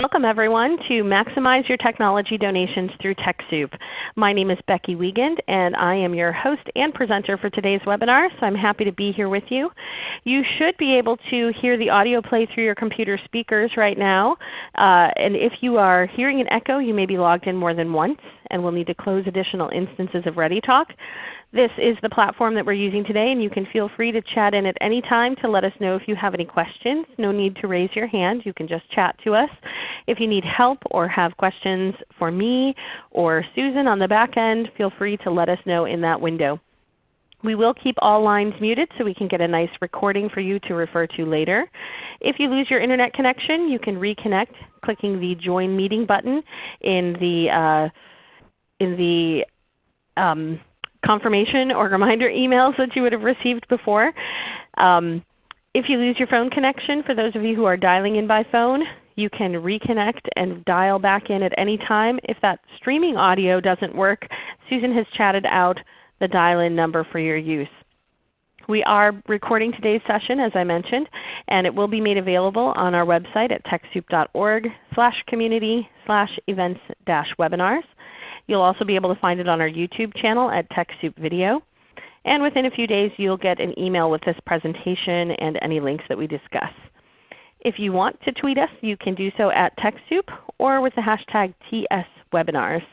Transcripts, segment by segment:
Welcome everyone to Maximize Your Technology Donations through TechSoup. My name is Becky Wiegand and I am your host and presenter for today's webinar, so I'm happy to be here with you. You should be able to hear the audio play through your computer speakers right now. Uh, and if you are hearing an echo, you may be logged in more than once and will need to close additional instances of ReadyTalk. This is the platform that we're using today and you can feel free to chat in at any time to let us know if you have any questions. No need to raise your hand. You can just chat to us. If you need help or have questions for me or Susan on the back end, feel free to let us know in that window. We will keep all lines muted so we can get a nice recording for you to refer to later. If you lose your Internet connection, you can reconnect clicking the Join Meeting button in the, uh, in the um, confirmation or reminder emails that you would have received before. Um, if you lose your phone connection, for those of you who are dialing in by phone, you can reconnect and dial back in at any time. If that streaming audio doesn't work, Susan has chatted out the dial-in number for your use. We are recording today's session as I mentioned, and it will be made available on our website at TechSoup.org slash community slash events dash webinars. You'll also be able to find it on our YouTube channel at TechSoup Video. And within a few days you'll get an email with this presentation and any links that we discuss. If you want to tweet us, you can do so at TechSoup or with the hashtag TSWebinars.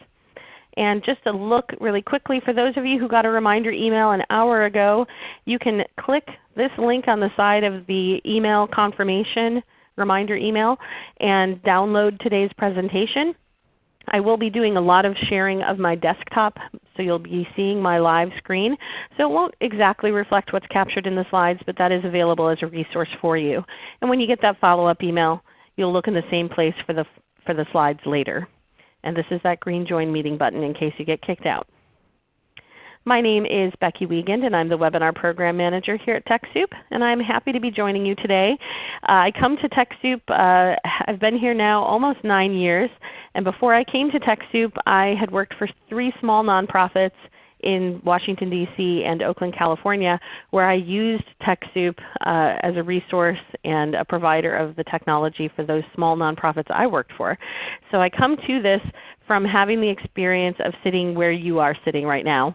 And just a look really quickly for those of you who got a reminder email an hour ago, you can click this link on the side of the email confirmation reminder email and download today's presentation. I will be doing a lot of sharing of my desktop, so you'll be seeing my live screen. So it won't exactly reflect what's captured in the slides, but that is available as a resource for you. And when you get that follow-up email, you'll look in the same place for the, for the slides later. And this is that green Join Meeting button in case you get kicked out. My name is Becky Wiegand and I'm the Webinar Program Manager here at TechSoup. And I'm happy to be joining you today. Uh, I come to TechSoup, uh, I've been here now almost 9 years. And before I came to TechSoup I had worked for three small nonprofits in Washington, D.C. and Oakland, California, where I used TechSoup uh, as a resource and a provider of the technology for those small nonprofits I worked for. So I come to this from having the experience of sitting where you are sitting right now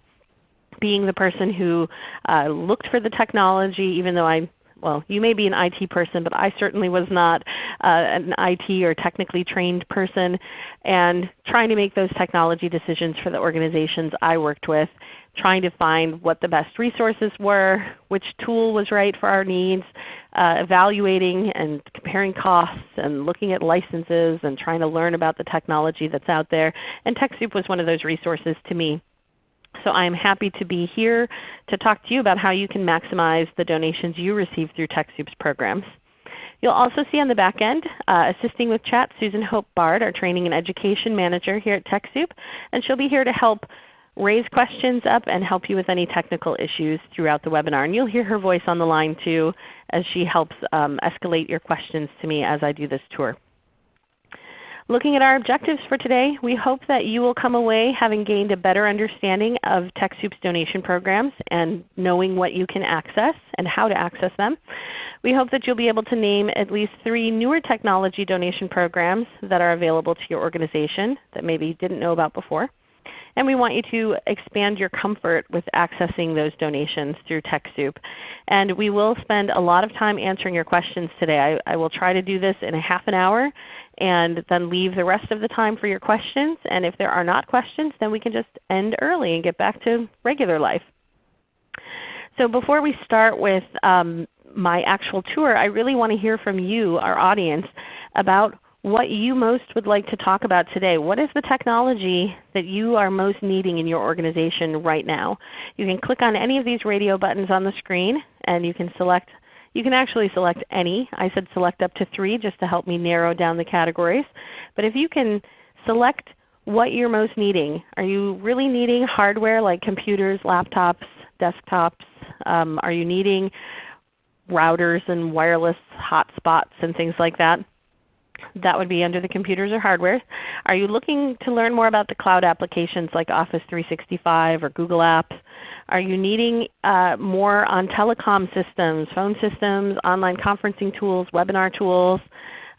being the person who uh, looked for the technology even though I well, you may be an IT person, but I certainly was not uh, an IT or technically trained person, and trying to make those technology decisions for the organizations I worked with, trying to find what the best resources were, which tool was right for our needs, uh, evaluating and comparing costs and looking at licenses and trying to learn about the technology that's out there. And TechSoup was one of those resources to me. So I am happy to be here to talk to you about how you can maximize the donations you receive through TechSoup's programs. You'll also see on the back end, uh, assisting with chat, Susan Hope Bard, our Training and Education Manager here at TechSoup. And she'll be here to help raise questions up and help you with any technical issues throughout the webinar. And you'll hear her voice on the line too as she helps um, escalate your questions to me as I do this tour. Looking at our objectives for today, we hope that you will come away having gained a better understanding of TechSoup's donation programs and knowing what you can access and how to access them. We hope that you'll be able to name at least three newer technology donation programs that are available to your organization that maybe you didn't know about before. And we want you to expand your comfort with accessing those donations through TechSoup. And we will spend a lot of time answering your questions today. I, I will try to do this in a half an hour and then leave the rest of the time for your questions. And if there are not questions, then we can just end early and get back to regular life. So before we start with um, my actual tour, I really want to hear from you, our audience, about what you most would like to talk about today. What is the technology that you are most needing in your organization right now? You can click on any of these radio buttons on the screen and you can select you can actually select any. I said select up to three just to help me narrow down the categories. But if you can select what you're most needing. Are you really needing hardware like computers, laptops, desktops? Um, are you needing routers and wireless hotspots and things like that? That would be under the computers or hardware. Are you looking to learn more about the cloud applications like Office 365 or Google Apps? Are you needing uh, more on telecom systems, phone systems, online conferencing tools, webinar tools?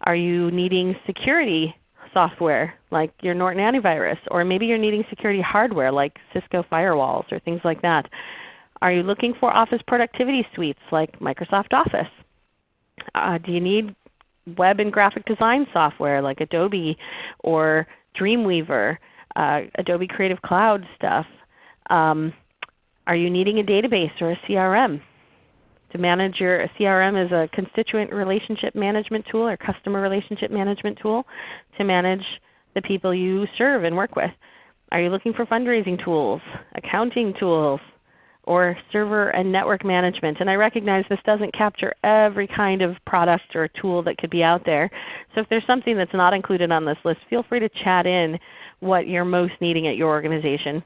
Are you needing security software like your Norton antivirus? Or maybe you're needing security hardware like Cisco firewalls or things like that. Are you looking for office productivity suites like Microsoft Office? Uh, do you need web and graphic design software like Adobe or Dreamweaver, uh, Adobe Creative Cloud stuff? Um, are you needing a database or a CRM? To manage your a CRM is a constituent relationship management tool or customer relationship management tool to manage the people you serve and work with. Are you looking for fundraising tools, accounting tools, or server and network management. And I recognize this doesn't capture every kind of product or tool that could be out there. So if there's something that's not included on this list, feel free to chat in what you're most needing at your organization.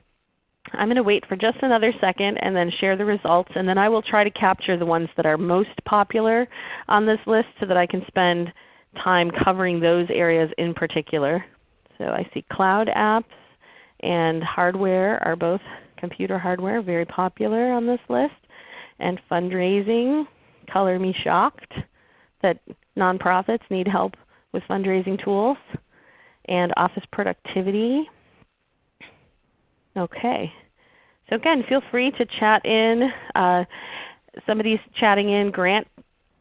I'm going to wait for just another second and then share the results, and then I will try to capture the ones that are most popular on this list so that I can spend time covering those areas in particular. So I see cloud apps and hardware are both computer hardware, very popular on this list. And fundraising, color me shocked that nonprofits need help with fundraising tools. And office productivity. Okay. So again, feel free to chat in. Uh, somebody's chatting in grant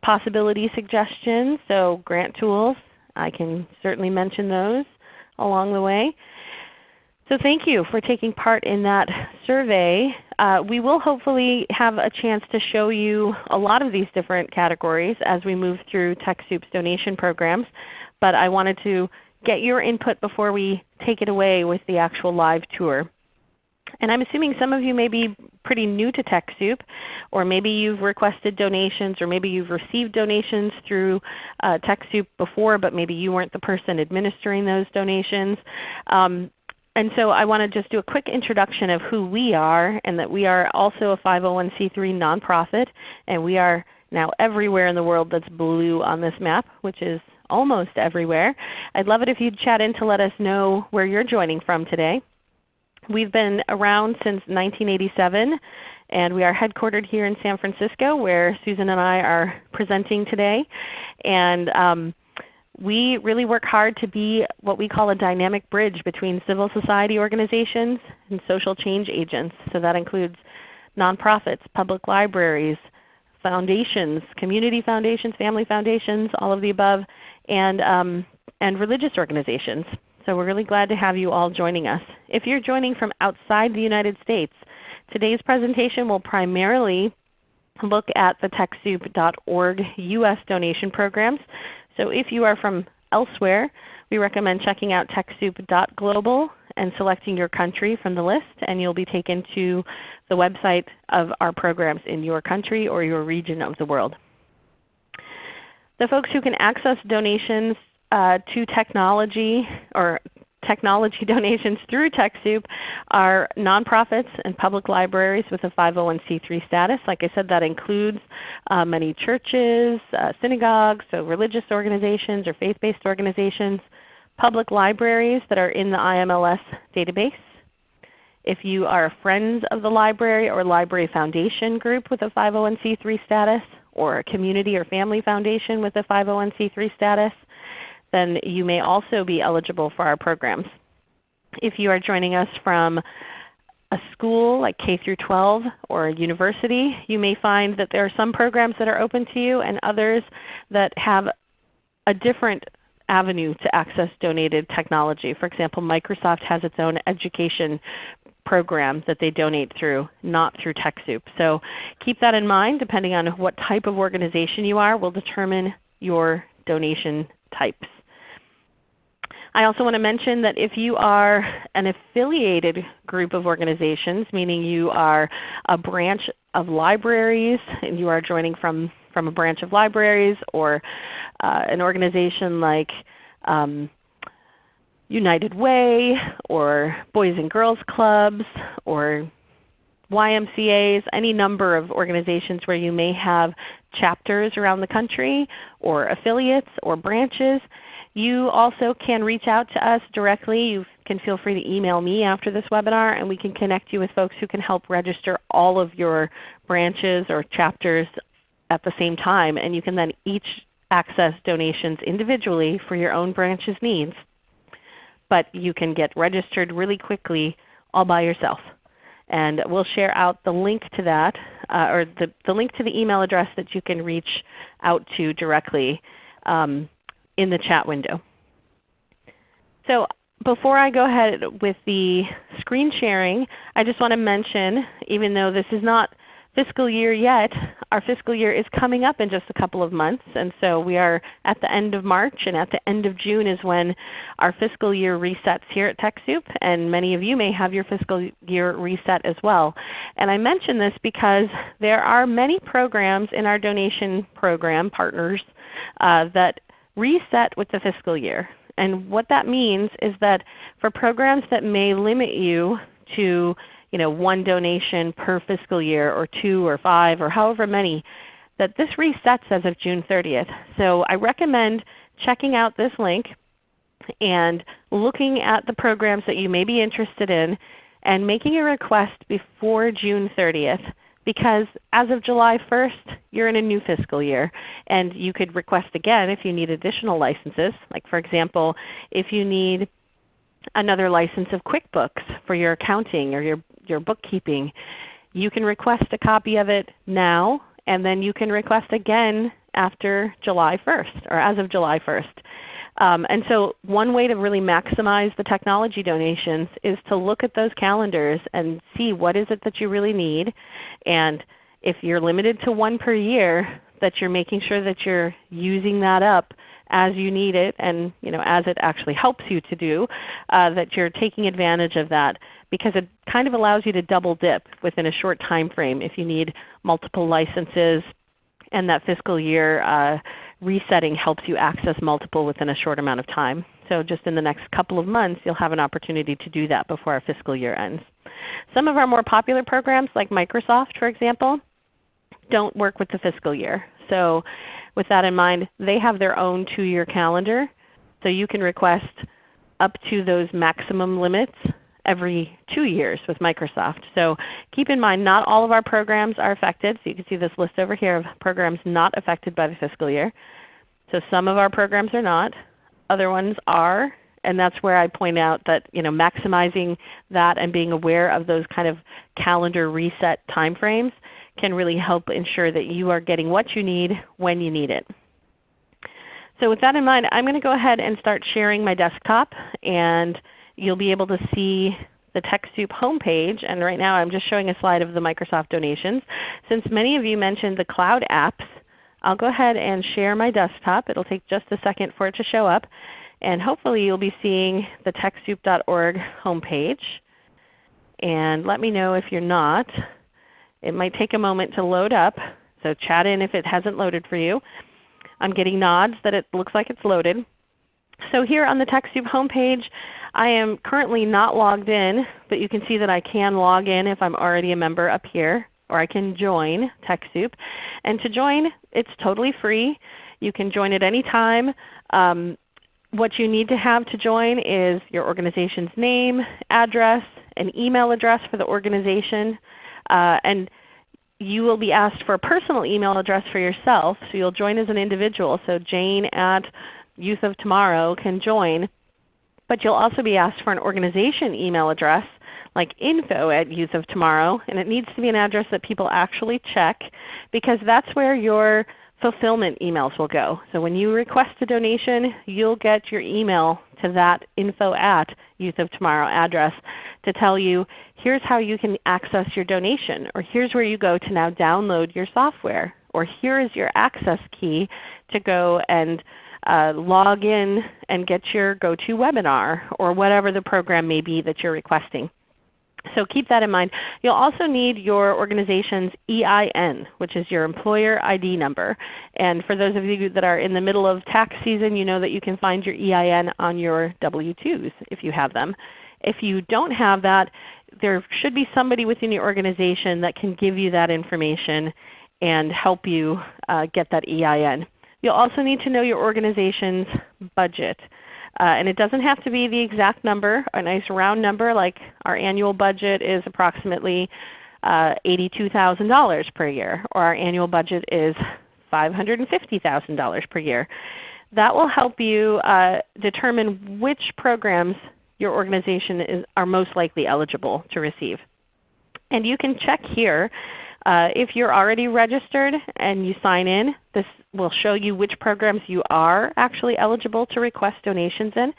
possibility suggestions, so grant tools. I can certainly mention those along the way. So thank you for taking part in that survey. Uh, we will hopefully have a chance to show you a lot of these different categories as we move through TechSoup's donation programs. But I wanted to get your input before we take it away with the actual live tour. And I'm assuming some of you may be pretty new to TechSoup, or maybe you've requested donations, or maybe you've received donations through uh, TechSoup before, but maybe you weren't the person administering those donations. Um, and so I want to just do a quick introduction of who we are and that we are also a 501c3 nonprofit and we are now everywhere in the world that's blue on this map, which is almost everywhere. I'd love it if you'd chat in to let us know where you're joining from today. We've been around since 1987 and we are headquartered here in San Francisco where Susan and I are presenting today. And um, we really work hard to be what we call a dynamic bridge between civil society organizations and social change agents. So that includes nonprofits, public libraries, foundations, community foundations, family foundations, all of the above, and, um, and religious organizations. So we're really glad to have you all joining us. If you're joining from outside the United States, today's presentation will primarily look at the TechSoup.org U.S. donation programs. So if you are from elsewhere, we recommend checking out TechSoup.global and selecting your country from the list, and you'll be taken to the website of our programs in your country or your region of the world. The folks who can access donations uh, to technology or technology donations through TechSoup are nonprofits and public libraries with a 501c3 status. Like I said, that includes uh, many churches, uh, synagogues, so religious organizations or faith-based organizations, public libraries that are in the IMLS database. If you are a friends of the library or library foundation group with a 501c3 status, or a community or family foundation with a 501c3 status, then you may also be eligible for our programs. If you are joining us from a school like K through 12 or a university, you may find that there are some programs that are open to you and others that have a different avenue to access donated technology. For example, Microsoft has its own education program that they donate through, not through TechSoup. So keep that in mind. Depending on what type of organization you are will determine your donation types. I also want to mention that if you are an affiliated group of organizations, meaning you are a branch of libraries and you are joining from, from a branch of libraries or uh, an organization like um, United Way or Boys and Girls Clubs or YMCAs, any number of organizations where you may have chapters around the country or affiliates or branches, you also can reach out to us directly. You can feel free to email me after this webinar and we can connect you with folks who can help register all of your branches or chapters at the same time. And you can then each access donations individually for your own branch's needs, but you can get registered really quickly all by yourself. And we'll share out the link to that, uh, or the, the link to the email address that you can reach out to directly um, in the chat window. So before I go ahead with the screen sharing, I just want to mention, even though this is not fiscal year yet. Our fiscal year is coming up in just a couple of months. And so we are at the end of March and at the end of June is when our fiscal year resets here at TechSoup. And many of you may have your fiscal year reset as well. And I mention this because there are many programs in our donation program partners uh, that reset with the fiscal year. And what that means is that for programs that may limit you to you know, one donation per fiscal year or two or five or however many, that this resets as of June 30th. So I recommend checking out this link and looking at the programs that you may be interested in and making a request before June 30th because as of July 1st, you're in a new fiscal year. And you could request again if you need additional licenses. Like for example, if you need another license of QuickBooks for your accounting or your your bookkeeping, you can request a copy of it now, and then you can request again after July 1st or as of July 1st. Um, and so one way to really maximize the technology donations is to look at those calendars and see what is it that you really need. And if you're limited to one per year, that you're making sure that you're using that up as you need it and you know, as it actually helps you to do, uh, that you're taking advantage of that because it kind of allows you to double dip within a short time frame if you need multiple licenses and that fiscal year uh, resetting helps you access multiple within a short amount of time. So just in the next couple of months you'll have an opportunity to do that before our fiscal year ends. Some of our more popular programs like Microsoft for example don't work with the fiscal year. So with that in mind, they have their own 2-year calendar. So you can request up to those maximum limits every two years with Microsoft. So keep in mind not all of our programs are affected. So you can see this list over here of programs not affected by the fiscal year. So some of our programs are not. Other ones are. And that's where I point out that you know, maximizing that and being aware of those kind of calendar reset timeframes can really help ensure that you are getting what you need when you need it. So with that in mind, I'm going to go ahead and start sharing my desktop. And you'll be able to see the TechSoup homepage. And right now I'm just showing a slide of the Microsoft donations. Since many of you mentioned the cloud apps, I'll go ahead and share my desktop. It will take just a second for it to show up. And hopefully you'll be seeing the TechSoup.org homepage. And let me know if you're not. It might take a moment to load up. So chat in if it hasn't loaded for you. I'm getting nods that it looks like it's loaded. So here on the TechSoup homepage, I am currently not logged in, but you can see that I can log in if I'm already a member up here, or I can join TechSoup. And to join, it's totally free. You can join at any time. Um, what you need to have to join is your organization's name, address, an email address for the organization, uh, and you will be asked for a personal email address for yourself. So you'll join as an individual. So Jane at Youth of Tomorrow can join. But you'll also be asked for an organization email address like info at Youth of Tomorrow. And it needs to be an address that people actually check because that's where your fulfillment emails will go. So when you request a donation, you'll get your email to that info at Youth of Tomorrow address to tell you here's how you can access your donation, or here's where you go to now download your software, or here is your access key to go and uh, log in and get your GoToWebinar or whatever the program may be that you're requesting. So keep that in mind. You'll also need your organization's EIN, which is your employer ID number. And for those of you that are in the middle of tax season, you know that you can find your EIN on your W-2s if you have them. If you don't have that, there should be somebody within your organization that can give you that information and help you uh, get that EIN. You'll also need to know your organization's budget. Uh, and it doesn't have to be the exact number, a nice round number like our annual budget is approximately uh, $82,000 per year, or our annual budget is $550,000 per year. That will help you uh, determine which programs your organization is, are most likely eligible to receive. And you can check here uh, if you're already registered and you sign in, this will show you which programs you are actually eligible to request donations in.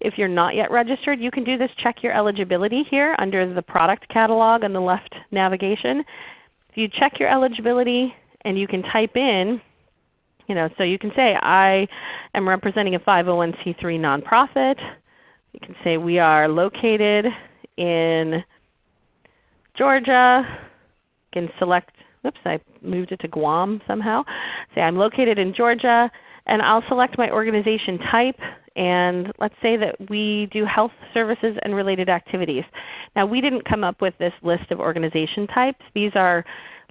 If you're not yet registered, you can do this check your eligibility here under the product catalog on the left navigation. If you check your eligibility and you can type in you know, so you can say, I am representing a 501c3 nonprofit. You can say we are located in Georgia You can select, oops, I moved it to Guam somehow. Say I'm located in Georgia, and I'll select my organization type. And let's say that we do health services and related activities. Now we didn't come up with this list of organization types. These are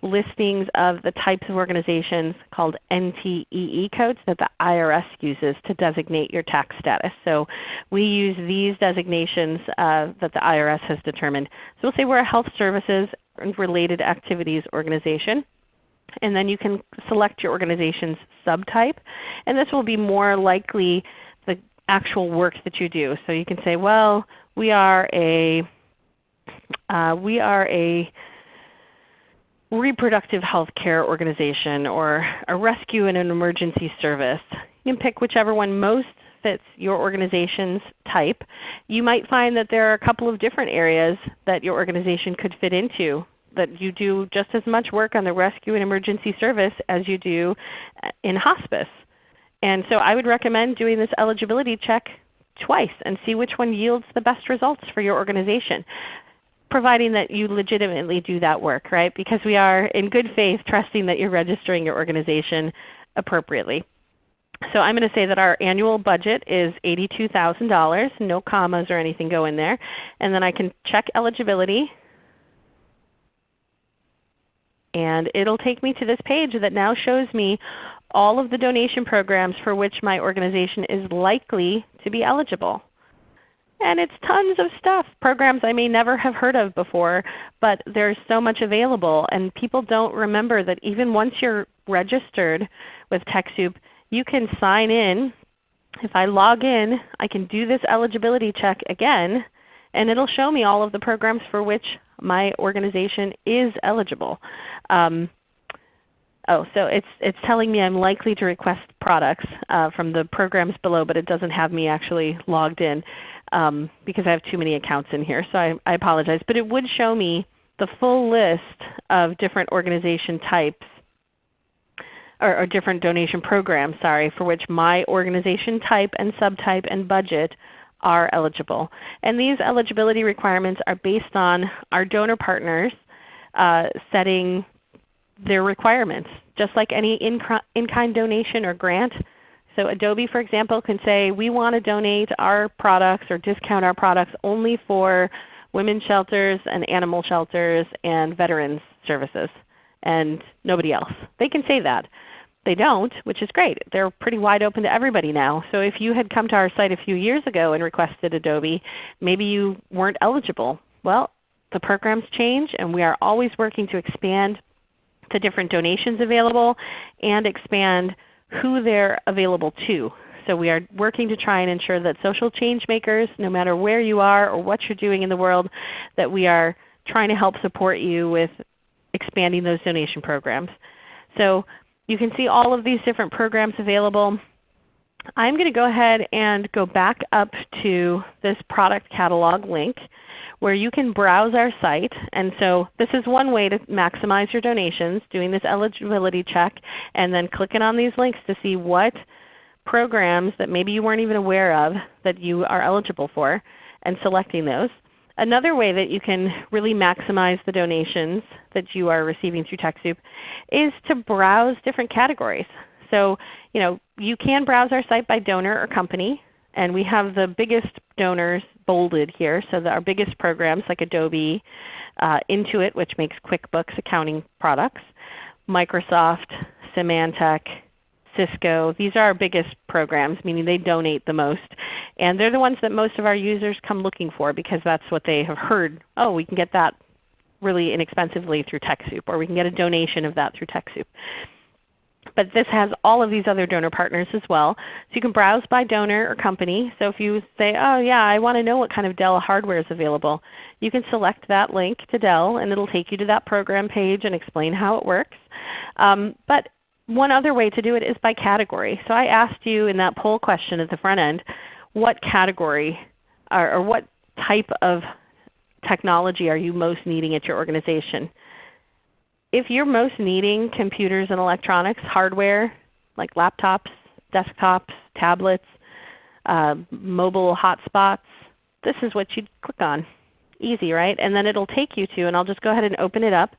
listings of the types of organizations called NTEE codes that the IRS uses to designate your tax status. So we use these designations uh, that the IRS has determined. So we'll say we're a health services related activities organization. And then you can select your organization's subtype. And this will be more likely the actual work that you do. So you can say, well, we are a, uh, we are a reproductive health care organization or a rescue and an emergency service. You can pick whichever one most fits your organization's type. You might find that there are a couple of different areas that your organization could fit into that you do just as much work on the rescue and emergency service as you do uh, in hospice. And so I would recommend doing this eligibility check twice and see which one yields the best results for your organization providing that you legitimately do that work, right? Because we are in good faith trusting that you're registering your organization appropriately. So I'm going to say that our annual budget is $82,000, no commas or anything go in there. And then I can check eligibility. And it will take me to this page that now shows me all of the donation programs for which my organization is likely to be eligible. And it's tons of stuff, programs I may never have heard of before, but there's so much available. And people don't remember that even once you're registered with TechSoup, you can sign in. If I log in, I can do this eligibility check again, and it will show me all of the programs for which my organization is eligible. Um, Oh, so it's, it's telling me I'm likely to request products uh, from the programs below, but it doesn't have me actually logged in um, because I have too many accounts in here. So I, I apologize. But it would show me the full list of different organization types or, or, different donation programs sorry, for which my organization type and subtype and budget are eligible. And these eligibility requirements are based on our donor partners uh, setting their requirements. Just like any in-kind donation or grant, so Adobe, for example, can say we want to donate our products or discount our products only for women's shelters and animal shelters and veterans services and nobody else. They can say that. They don't, which is great. They're pretty wide open to everybody now. So if you had come to our site a few years ago and requested Adobe, maybe you weren't eligible. Well, the programs change and we are always working to expand the different donations available and expand who they're available to. So we are working to try and ensure that social change makers, no matter where you are or what you're doing in the world, that we are trying to help support you with expanding those donation programs. So you can see all of these different programs available. I'm going to go ahead and go back up to this product catalog link where you can browse our site. And so this is one way to maximize your donations, doing this eligibility check and then clicking on these links to see what programs that maybe you weren't even aware of that you are eligible for and selecting those. Another way that you can really maximize the donations that you are receiving through TechSoup is to browse different categories. So you, know, you can browse our site by donor or company. And we have the biggest donors bolded here. So our biggest programs like Adobe, uh, Intuit which makes QuickBooks accounting products, Microsoft, Symantec, Cisco. These are our biggest programs, meaning they donate the most. And they're the ones that most of our users come looking for because that's what they have heard. Oh, we can get that really inexpensively through TechSoup, or we can get a donation of that through TechSoup. But this has all of these other donor partners as well. So you can browse by donor or company. So if you say, oh yeah, I want to know what kind of Dell hardware is available, you can select that link to Dell and it will take you to that program page and explain how it works. Um, but one other way to do it is by category. So I asked you in that poll question at the front end, what category or, or what type of technology are you most needing at your organization? If you're most needing computers and electronics, hardware like laptops, desktops, tablets, uh, mobile hotspots, this is what you'd click on. Easy, right? And then it will take you to, and I'll just go ahead and open it up.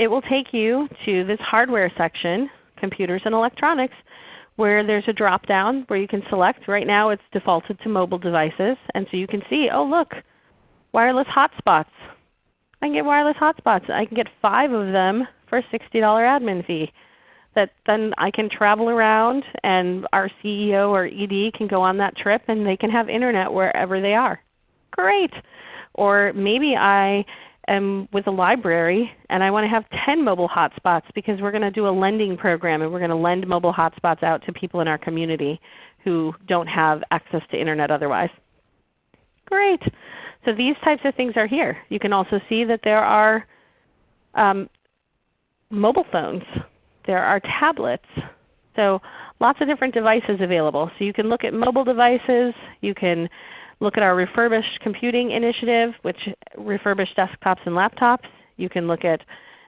It will take you to this hardware section, computers and electronics, where there's a drop down where you can select. Right now it's defaulted to mobile devices. And so you can see, oh look, wireless hotspots. I can get wireless hotspots. I can get five of them for a $60 admin fee. That then I can travel around and our CEO or ED can go on that trip and they can have Internet wherever they are. Great! Or maybe I am with a library and I want to have 10 mobile hotspots because we're going to do a lending program and we're going to lend mobile hotspots out to people in our community who don't have access to Internet otherwise. Great. So these types of things are here. You can also see that there are um, mobile phones. There are tablets. So lots of different devices available. So you can look at mobile devices. You can look at our refurbished computing initiative, which refurbished desktops and laptops. You can look at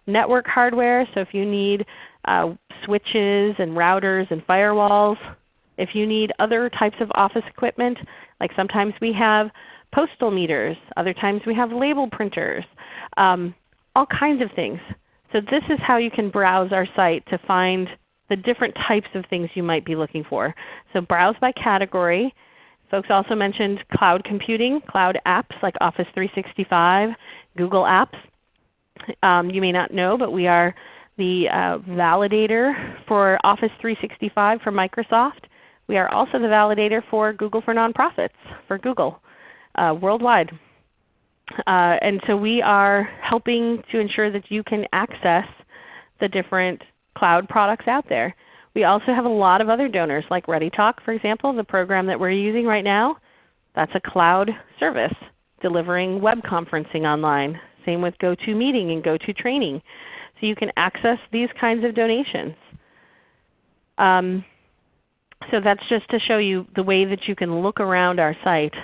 network hardware. So if you need uh, switches and routers and firewalls, if you need other types of office equipment, like sometimes we have postal meters, other times we have label printers, um, all kinds of things. So this is how you can browse our site to find the different types of things you might be looking for. So browse by category. Folks also mentioned cloud computing, cloud apps like Office 365, Google Apps. Um, you may not know, but we are the uh, validator for Office 365 for Microsoft. We are also the validator for Google for Nonprofits for Google uh, worldwide. Uh, and so we are helping to ensure that you can access the different cloud products out there. We also have a lot of other donors like ReadyTalk for example, the program that we're using right now. That's a cloud service delivering web conferencing online. Same with GoToMeeting and GoToTraining. So you can access these kinds of donations. Um, so that's just to show you the way that you can look around our site.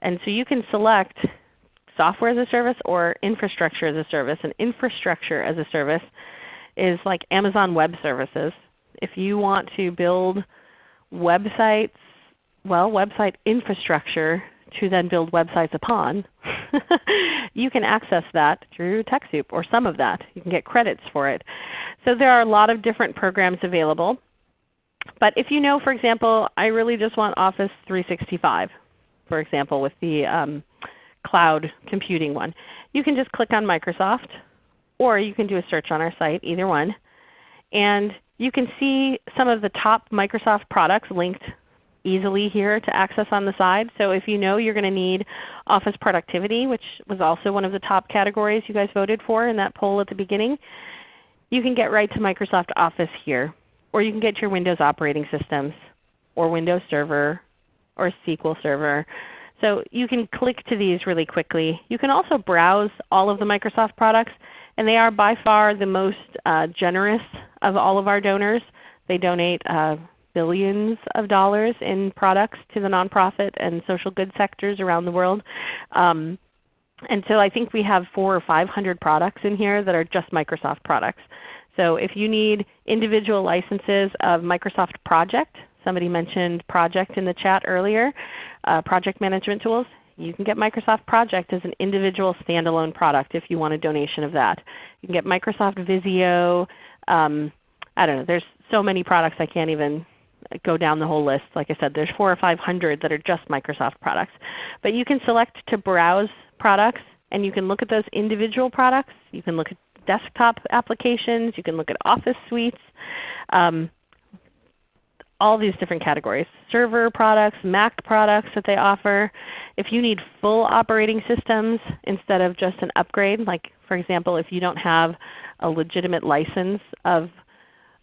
And so you can select software as a service or infrastructure as a service. And infrastructure as a service is like Amazon Web Services if you want to build websites, well website infrastructure to then build websites upon, you can access that through TechSoup or some of that. You can get credits for it. So there are a lot of different programs available. But if you know, for example, I really just want Office 365, for example, with the um, cloud computing one, you can just click on Microsoft or you can do a search on our site, either one. And you can see some of the top Microsoft products linked easily here to access on the side. So if you know you're going to need Office Productivity, which was also one of the top categories you guys voted for in that poll at the beginning, you can get right to Microsoft Office here. Or you can get your Windows operating systems, or Windows Server, or SQL Server. So you can click to these really quickly. You can also browse all of the Microsoft products. And they are by far the most uh, generous of all of our donors. They donate uh, billions of dollars in products to the nonprofit and social good sectors around the world. Um, and so I think we have four or 500 products in here that are just Microsoft products. So if you need individual licenses of Microsoft Project, somebody mentioned Project in the chat earlier, uh, project management tools, you can get Microsoft Project as an individual standalone product if you want a donation of that. You can get Microsoft Visio. Um, I don't know. There's so many products I can't even go down the whole list. Like I said, there's four or 500 that are just Microsoft products. But you can select to browse products and you can look at those individual products. You can look at desktop applications. You can look at Office suites. Um, all these different categories, server products, Mac products that they offer. If you need full operating systems instead of just an upgrade, like for example if you don't have a legitimate license of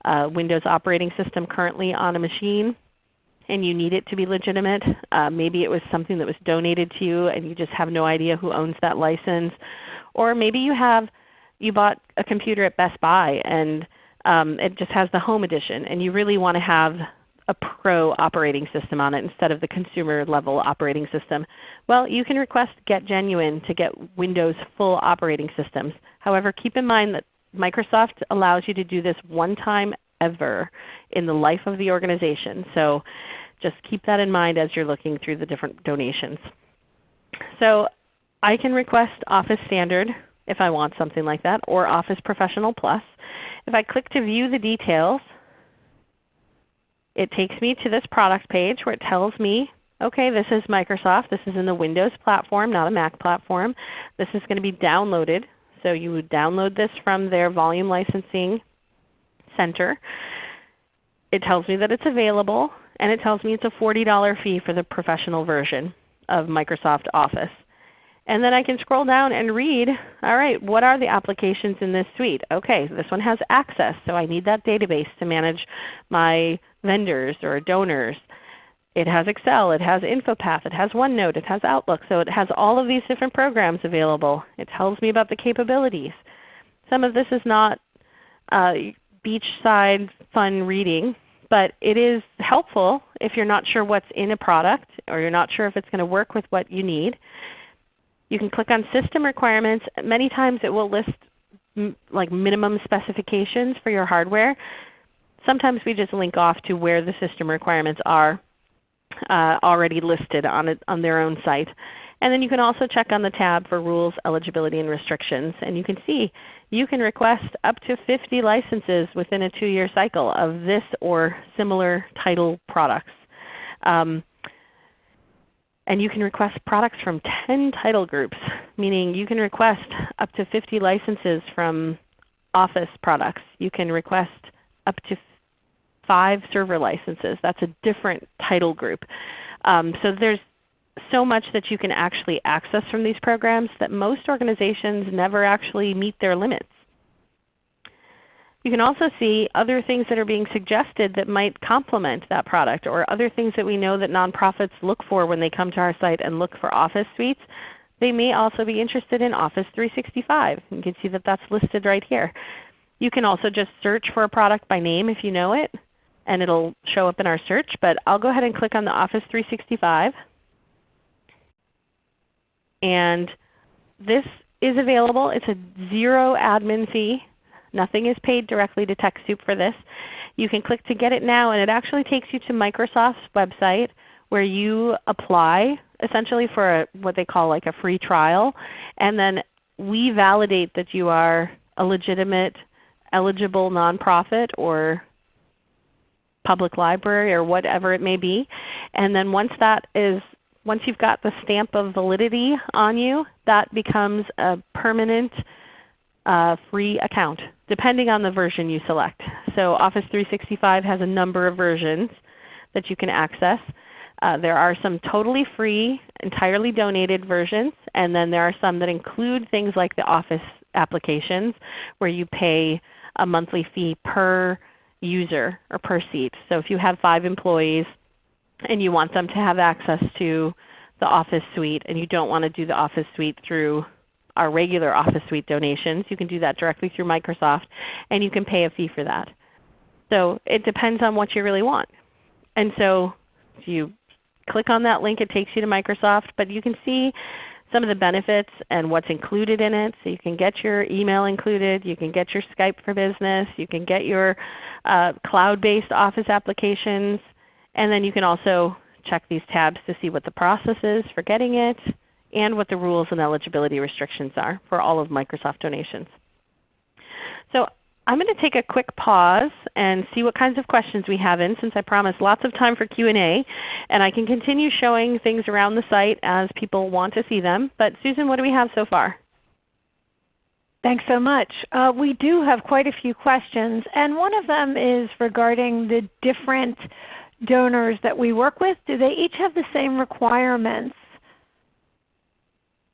a Windows operating system currently on a machine and you need it to be legitimate. Uh, maybe it was something that was donated to you and you just have no idea who owns that license. Or maybe you have you bought a computer at Best Buy and um, it just has the home edition and you really want to have a pro operating system on it instead of the consumer level operating system. Well, you can request Get Genuine to get Windows full operating systems. However, keep in mind that Microsoft allows you to do this one time ever in the life of the organization. So just keep that in mind as you're looking through the different donations. So I can request Office Standard if I want something like that, or Office Professional Plus. If I click to view the details, it takes me to this product page where it tells me, okay, this is Microsoft. This is in the Windows platform, not a Mac platform. This is going to be downloaded. So you would download this from their volume licensing center. It tells me that it's available, and it tells me it's a $40 fee for the professional version of Microsoft Office. And then I can scroll down and read, all right, what are the applications in this suite? Okay, this one has Access, so I need that database to manage my vendors or donors. It has Excel, it has InfoPath, it has OneNote, it has Outlook. So it has all of these different programs available. It tells me about the capabilities. Some of this is not uh, beachside fun reading, but it is helpful if you're not sure what's in a product or you're not sure if it's going to work with what you need. You can click on System Requirements. Many times it will list like minimum specifications for your hardware. Sometimes we just link off to where the system requirements are uh, already listed on, on their own site. And then you can also check on the tab for Rules, Eligibility, and Restrictions. And you can see you can request up to 50 licenses within a 2-year cycle of this or similar title products. Um, and you can request products from 10 title groups, meaning you can request up to 50 licenses from Office products. You can request up to 5 server licenses. That's a different title group. Um, so there's so much that you can actually access from these programs that most organizations never actually meet their limits. You can also see other things that are being suggested that might complement that product or other things that we know that nonprofits look for when they come to our site and look for Office suites. They may also be interested in Office 365. You can see that that's listed right here. You can also just search for a product by name if you know it, and it will show up in our search. But I'll go ahead and click on the Office 365. And this is available. It's a zero admin fee. Nothing is paid directly to TechSoup for this. You can click to get it now and it actually takes you to Microsoft's website where you apply essentially for a, what they call like a free trial. And then we validate that you are a legitimate eligible nonprofit or public library or whatever it may be. And then once that is once you've got the stamp of validity on you, that becomes a permanent uh, free account depending on the version you select. So Office 365 has a number of versions that you can access. Uh, there are some totally free, entirely donated versions, and then there are some that include things like the Office applications where you pay a monthly fee per user or per seat. So if you have 5 employees and you want them to have access to the Office suite and you don't want to do the Office suite through our regular Office Suite donations. You can do that directly through Microsoft, and you can pay a fee for that. So it depends on what you really want. And so if you click on that link, it takes you to Microsoft, but you can see some of the benefits and what's included in it. So you can get your email included, you can get your Skype for Business, you can get your uh, cloud-based Office applications, and then you can also check these tabs to see what the process is for getting it, and what the rules and eligibility restrictions are for all of Microsoft donations. So I'm going to take a quick pause and see what kinds of questions we have in since I promised lots of time for Q&A. And I can continue showing things around the site as people want to see them. But Susan, what do we have so far? Thanks so much. Uh, we do have quite a few questions. And one of them is regarding the different donors that we work with. Do they each have the same requirements?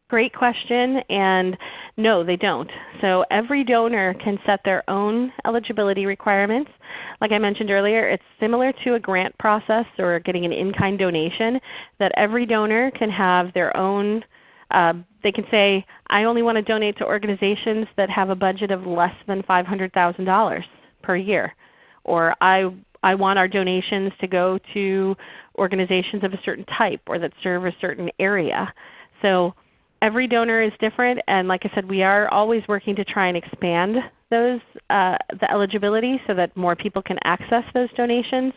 Great question, and no, they don't. So every donor can set their own eligibility requirements. Like I mentioned earlier, it's similar to a grant process or getting an in-kind donation that every donor can have their own uh, they can say, I only want to donate to organizations that have a budget of less than $500,000 per year. Or I, I want our donations to go to organizations of a certain type or that serve a certain area. So every donor is different, and like I said, we are always working to try and expand those uh, the eligibility so that more people can access those donations.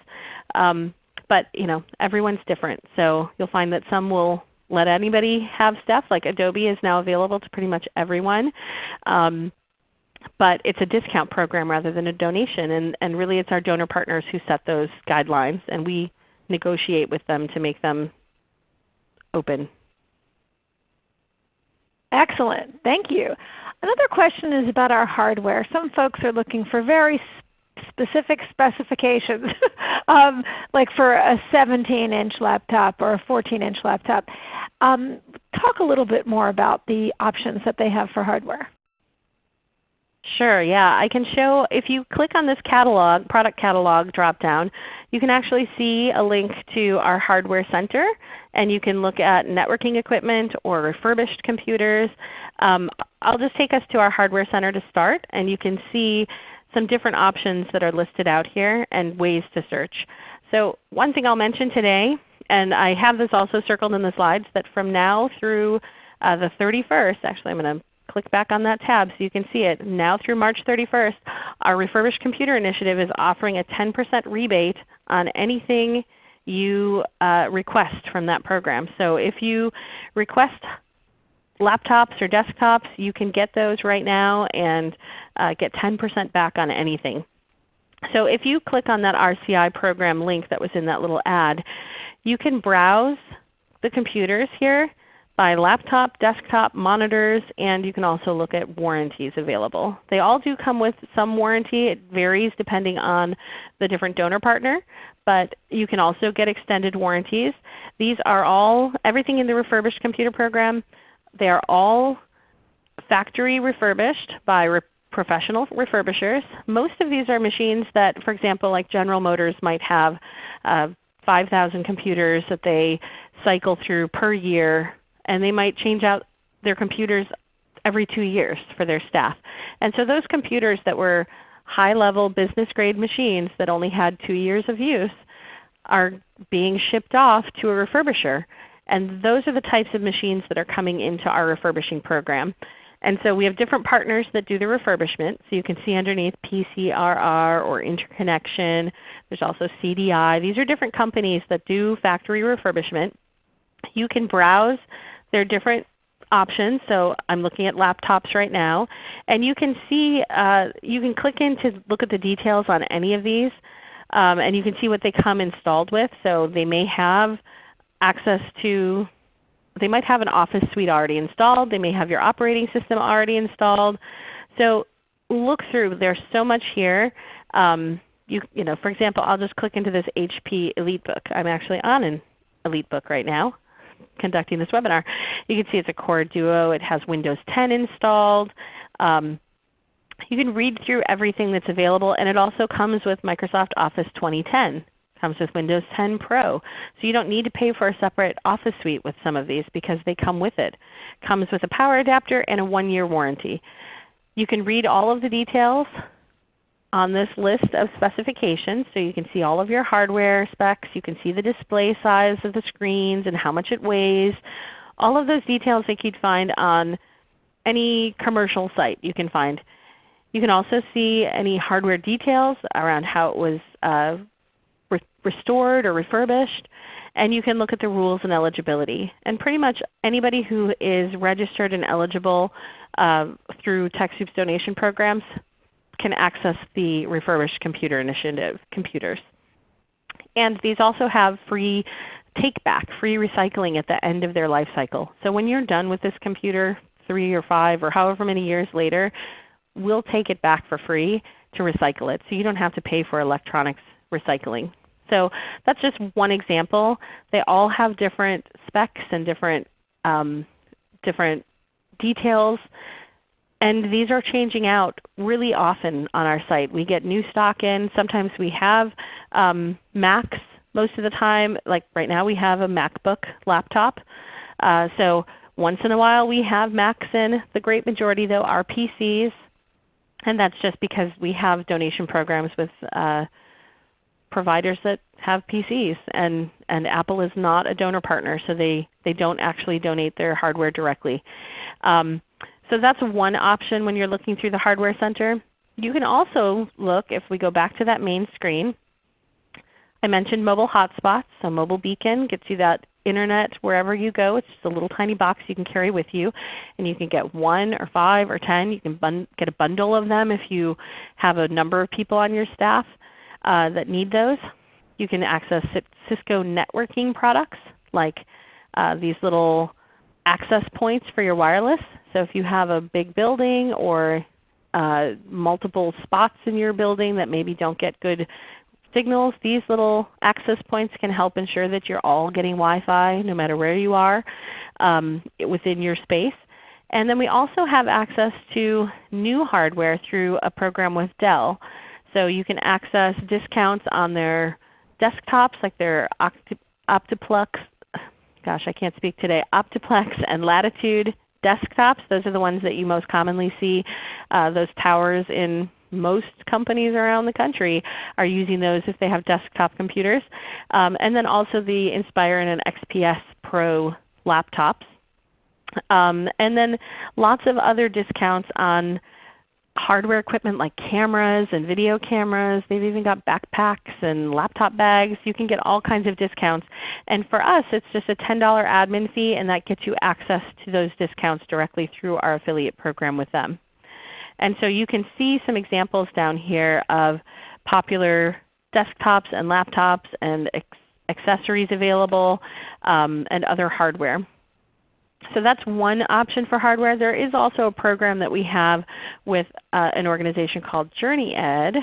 Um, but you know, everyone's different, so you'll find that some will let anybody have stuff. Like Adobe is now available to pretty much everyone. Um, but it's a discount program rather than a donation. And, and really it's our donor partners who set those guidelines, and we negotiate with them to make them open Excellent. Thank you. Another question is about our hardware. Some folks are looking for very specific specifications, um, like for a 17-inch laptop or a 14-inch laptop. Um, talk a little bit more about the options that they have for hardware. Sure, yeah. I can show, if you click on this catalog, product catalog drop-down, you can actually see a link to our hardware center, and you can look at networking equipment or refurbished computers. Um, I'll just take us to our hardware center to start, and you can see some different options that are listed out here and ways to search. So one thing I'll mention today, and I have this also circled in the slides, that from now through uh, the 31st, actually I'm going to click back on that tab so you can see it. Now through March 31st, our Refurbished Computer Initiative is offering a 10% rebate on anything you uh, request from that program. So if you request laptops or desktops, you can get those right now and uh, get 10% back on anything. So if you click on that RCI program link that was in that little ad, you can browse the computers here by laptop, desktop, monitors, and you can also look at warranties available. They all do come with some warranty. It varies depending on the different donor partner, but you can also get extended warranties. These are all, everything in the refurbished computer program, they are all factory refurbished by re professional refurbishers. Most of these are machines that, for example, like General Motors might have uh, 5,000 computers that they cycle through per year and they might change out their computers every two years for their staff. And so those computers that were high-level business grade machines that only had two years of use are being shipped off to a refurbisher. And those are the types of machines that are coming into our refurbishing program. And so we have different partners that do the refurbishment. So you can see underneath PCRR or Interconnection. There's also CDI. These are different companies that do factory refurbishment. You can browse there are different options. So I'm looking at laptops right now. And you can see, uh, you can click in to look at the details on any of these. Um, and you can see what they come installed with. So they may have access to, they might have an Office suite already installed. They may have your operating system already installed. So look through. There's so much here. Um, you, you know, for example, I'll just click into this HP EliteBook. I'm actually on an EliteBook right now conducting this webinar. You can see it's a Core Duo. It has Windows 10 installed. Um, you can read through everything that's available, and it also comes with Microsoft Office 2010. It comes with Windows 10 Pro. So you don't need to pay for a separate Office suite with some of these because they come with it. it comes with a power adapter and a one-year warranty. You can read all of the details on this list of specifications. So you can see all of your hardware specs. You can see the display size of the screens and how much it weighs. All of those details that you'd find on any commercial site you can find. You can also see any hardware details around how it was uh, re restored or refurbished. And you can look at the rules and eligibility. And pretty much anybody who is registered and eligible uh, through TechSoup's donation programs can access the refurbished computer initiative computers. And these also have free take back, free recycling at the end of their life cycle. So when you're done with this computer three or five or however many years later, we'll take it back for free to recycle it. So you don't have to pay for electronics recycling. So that's just one example. They all have different specs and different um, different details. And these are changing out really often on our site. We get new stock in. Sometimes we have um, Macs most of the time. Like right now we have a MacBook laptop. Uh, so once in a while we have Macs in. The great majority though are PCs. And that's just because we have donation programs with uh, providers that have PCs, and, and Apple is not a donor partner, so they, they don't actually donate their hardware directly. Um, so that's one option when you're looking through the Hardware Center. You can also look, if we go back to that main screen, I mentioned mobile hotspots. So Mobile Beacon gets you that internet wherever you go. It's just a little tiny box you can carry with you. And you can get one or five or ten. You can get a bundle of them if you have a number of people on your staff uh, that need those. You can access Cisco networking products like uh, these little access points for your wireless. So if you have a big building or uh, multiple spots in your building that maybe don't get good signals, these little access points can help ensure that you're all getting Wi-Fi no matter where you are um, within your space. And then we also have access to new hardware through a program with Dell. So you can access discounts on their desktops like their Optiplex, gosh I can't speak today, Optiplex and Latitude desktops. Those are the ones that you most commonly see. Uh, those towers in most companies around the country are using those if they have desktop computers. Um, and then also the Inspiron and XPS Pro laptops. Um, and then lots of other discounts on hardware equipment like cameras and video cameras. They've even got backpacks and laptop bags. You can get all kinds of discounts. And for us it's just a $10 admin fee and that gets you access to those discounts directly through our affiliate program with them. And so you can see some examples down here of popular desktops and laptops and accessories available um, and other hardware. So that's one option for hardware. There is also a program that we have with uh, an organization called JourneyEd.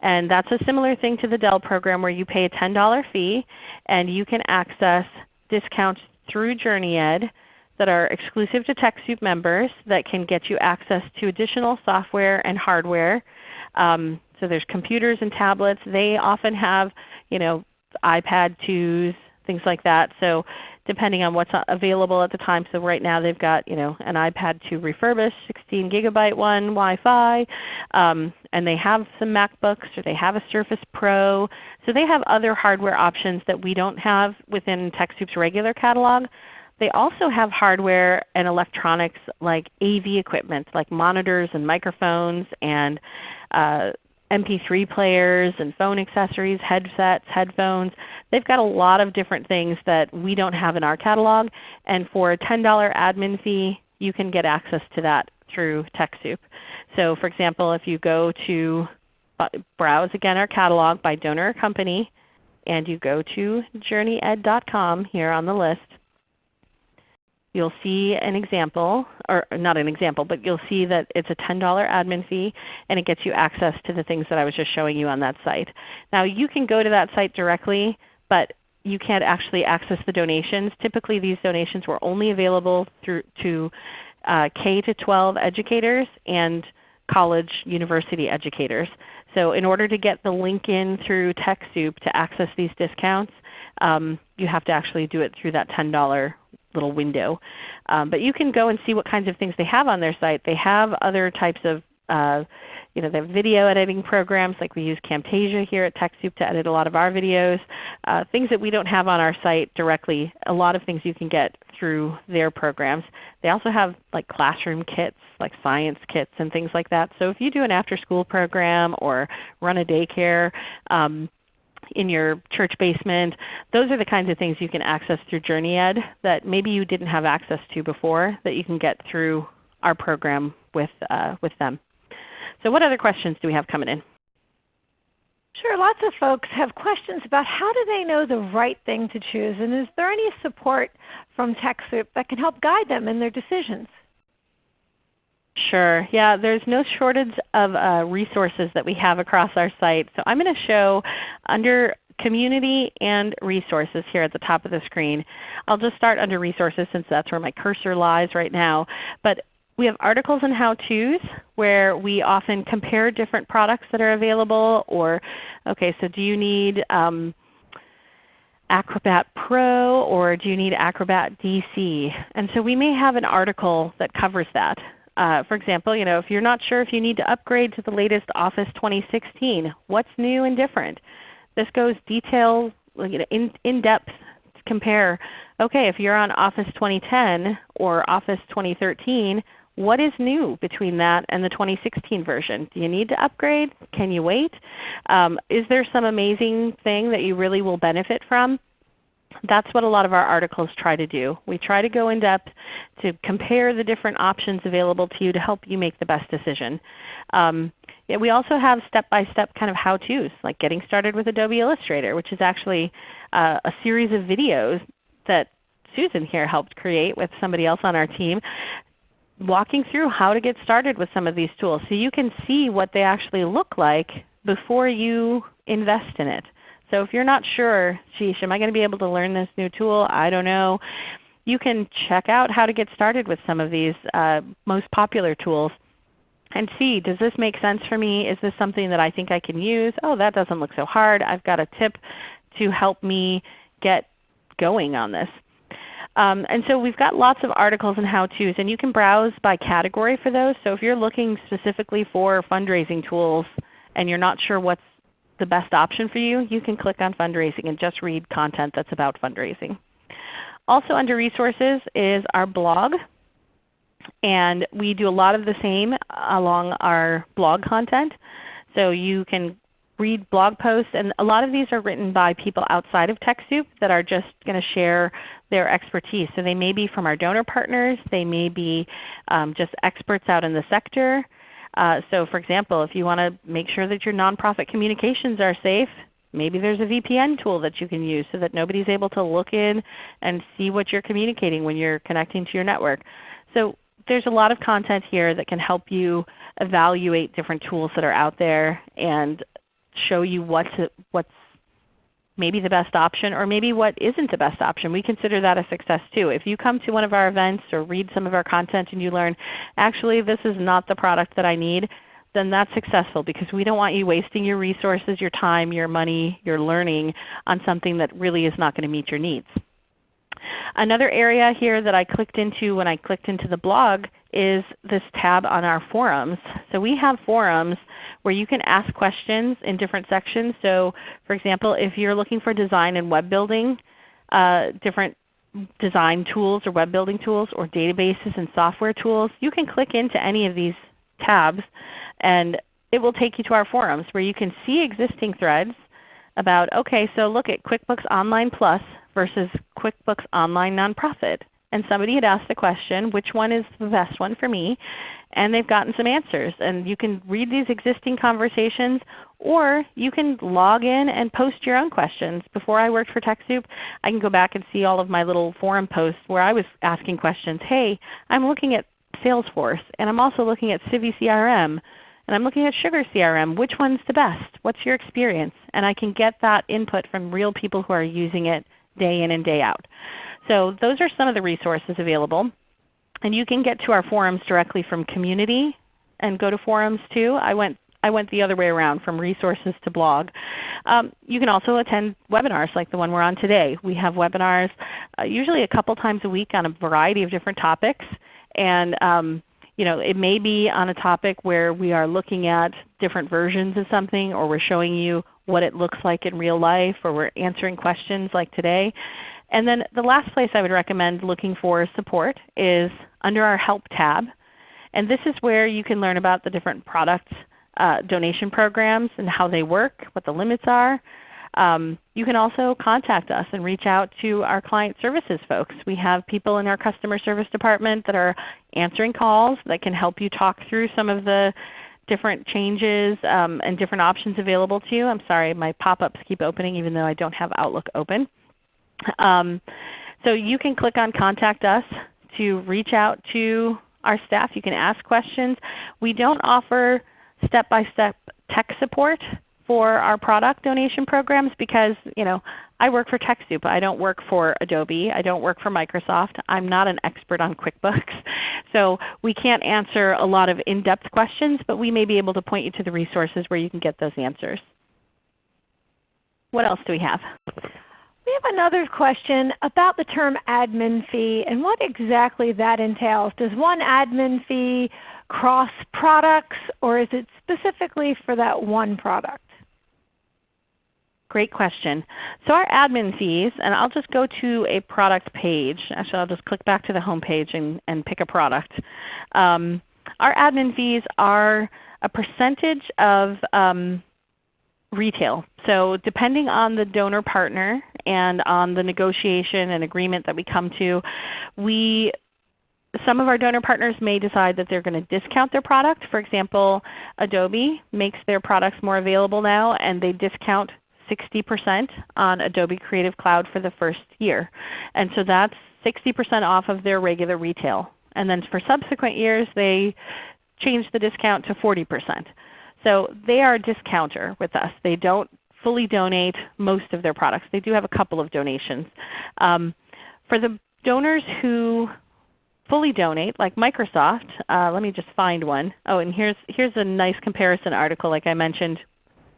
And that's a similar thing to the Dell program where you pay a $10 fee and you can access discounts through JourneyEd that are exclusive to TechSoup members that can get you access to additional software and hardware. Um, so there's computers and tablets. They often have you know, iPad 2s, things like that. So depending on what's available at the time. So right now they've got you know, an iPad 2 refurbished, 16 gigabyte one, Wi-Fi, um, and they have some MacBooks or they have a Surface Pro. So they have other hardware options that we don't have within TechSoup's regular catalog. They also have hardware and electronics like AV equipment like monitors and microphones and uh, MP3 players and phone accessories, headsets, headphones. They've got a lot of different things that we don't have in our catalog. And for a $10 admin fee, you can get access to that through TechSoup. So for example, if you go to uh, browse again our catalog by donor or company, and you go to journeyed.com here on the list, you'll see an example, or not an example, but you'll see that it's a $10 admin fee and it gets you access to the things that I was just showing you on that site. Now you can go to that site directly, but you can't actually access the donations. Typically these donations were only available through to uh, K-12 educators and college university educators. So in order to get the link in through TechSoup to access these discounts, um, you have to actually do it through that $10 little window. Um, but you can go and see what kinds of things they have on their site. They have other types of uh, you know, they have video editing programs like we use Camtasia here at TechSoup to edit a lot of our videos. Uh, things that we don't have on our site directly, a lot of things you can get through their programs. They also have like classroom kits, like science kits and things like that. So if you do an after school program or run a daycare, um, in your church basement. Those are the kinds of things you can access through JourneyEd that maybe you didn't have access to before that you can get through our program with, uh, with them. So what other questions do we have coming in? Sure. Lots of folks have questions about how do they know the right thing to choose, and is there any support from TechSoup that can help guide them in their decisions? Sure. Yeah, there's no shortage of uh, resources that we have across our site. So I'm going to show under community and resources here at the top of the screen. I'll just start under resources since that's where my cursor lies right now. But we have articles and how-tos where we often compare different products that are available or, okay, so do you need um, Acrobat Pro or do you need Acrobat DC? And so we may have an article that covers that. Uh, for example, you know, if you're not sure if you need to upgrade to the latest Office 2016, what's new and different? This goes detail, in, in depth to compare. Okay, if you're on Office 2010 or Office 2013, what is new between that and the 2016 version? Do you need to upgrade? Can you wait? Um, is there some amazing thing that you really will benefit from? That's what a lot of our articles try to do. We try to go in depth to compare the different options available to you to help you make the best decision. Um, yeah, we also have step-by-step -step kind of how-tos, like getting started with Adobe Illustrator, which is actually uh, a series of videos that Susan here helped create with somebody else on our team walking through how to get started with some of these tools so you can see what they actually look like before you invest in it. So if you're not sure, sheesh, am I going to be able to learn this new tool? I don't know. You can check out how to get started with some of these uh, most popular tools and see, does this make sense for me? Is this something that I think I can use? Oh, that doesn't look so hard. I've got a tip to help me get going on this. Um, and so we've got lots of articles and how-tos, and you can browse by category for those. So if you're looking specifically for fundraising tools and you're not sure what's the best option for you, you can click on fundraising and just read content that's about fundraising. Also under resources is our blog. And we do a lot of the same along our blog content. So you can read blog posts, and a lot of these are written by people outside of TechSoup that are just going to share their expertise. So they may be from our donor partners, they may be um, just experts out in the sector. Uh, so for example, if you want to make sure that your nonprofit communications are safe, maybe there's a VPN tool that you can use so that nobody's able to look in and see what you're communicating when you're connecting to your network. So there's a lot of content here that can help you evaluate different tools that are out there and show you what's, what's maybe the best option or maybe what isn't the best option. We consider that a success too. If you come to one of our events or read some of our content and you learn, actually this is not the product that I need, then that's successful because we don't want you wasting your resources, your time, your money, your learning on something that really is not going to meet your needs. Another area here that I clicked into when I clicked into the blog is this tab on our forums. So we have forums where you can ask questions in different sections. So for example, if you're looking for design and web building, uh, different design tools or web building tools or databases and software tools, you can click into any of these tabs and it will take you to our forums where you can see existing threads about, okay, so look at QuickBooks Online Plus versus QuickBooks Online Nonprofit. And somebody had asked the question, which one is the best one for me? And they've gotten some answers. And you can read these existing conversations or you can log in and post your own questions. Before I worked for TechSoup, I can go back and see all of my little forum posts where I was asking questions. Hey, I'm looking at Salesforce and I'm also looking at Civi CRM and I'm looking at Sugar CRM. Which one's the best? What's your experience? And I can get that input from real people who are using it day in and day out. So those are some of the resources available. And you can get to our forums directly from community and go to forums too. I went I went the other way around from resources to blog. Um, you can also attend webinars like the one we're on today. We have webinars uh, usually a couple times a week on a variety of different topics. And um, you know, it may be on a topic where we are looking at different versions of something or we're showing you what it looks like in real life or we're answering questions like today. And then the last place I would recommend looking for support is under our Help tab. And this is where you can learn about the different product uh, donation programs and how they work, what the limits are. Um, you can also contact us and reach out to our client services folks. We have people in our customer service department that are answering calls that can help you talk through some of the different changes um, and different options available to you. I'm sorry, my pop-ups keep opening even though I don't have Outlook open. Um, so you can click on Contact Us to reach out to our staff. You can ask questions. We don't offer step-by-step -step tech support, for our product donation programs because you know I work for TechSoup. I don't work for Adobe. I don't work for Microsoft. I'm not an expert on QuickBooks. So we can't answer a lot of in-depth questions, but we may be able to point you to the resources where you can get those answers. What else do we have? We have another question about the term admin fee and what exactly that entails. Does one admin fee cross products or is it specifically for that one product? Great question. So our admin fees, and I'll just go to a product page. Actually, I'll just click back to the home page and, and pick a product. Um, our admin fees are a percentage of um, retail. So depending on the donor partner and on the negotiation and agreement that we come to, we some of our donor partners may decide that they're going to discount their product. For example, Adobe makes their products more available now and they discount 60% on Adobe Creative Cloud for the first year. And so that's 60% off of their regular retail. And then for subsequent years they change the discount to 40%. So they are a discounter with us. They don't fully donate most of their products. They do have a couple of donations. Um, for the donors who fully donate, like Microsoft, uh, let me just find one. Oh, and here's, here's a nice comparison article like I mentioned